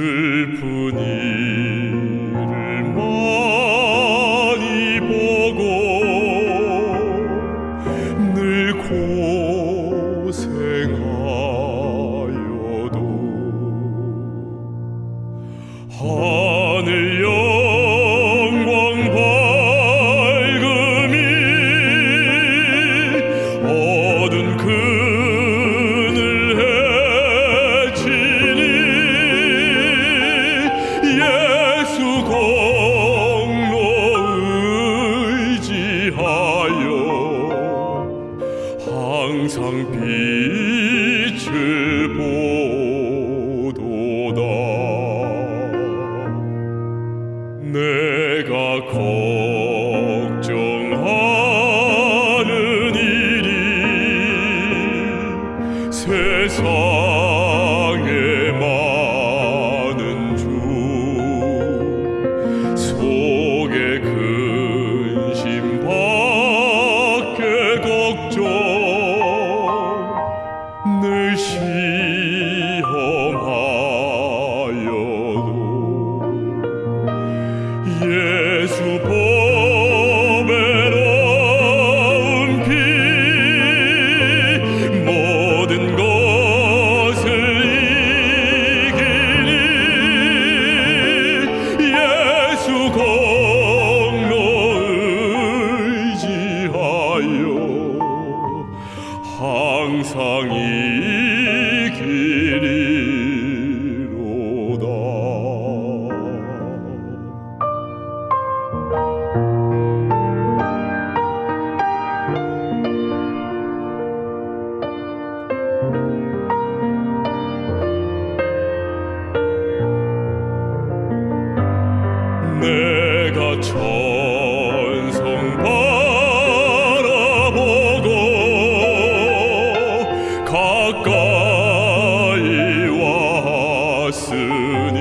슬픈 일을 많이 보고 늘 고생하여도 하늘 영 걱정하는 일이 세상에 많은 주 속에 근심 밖에 걱정 늘 시험하여도 예 항상 이기리로다. 내가 천 明日に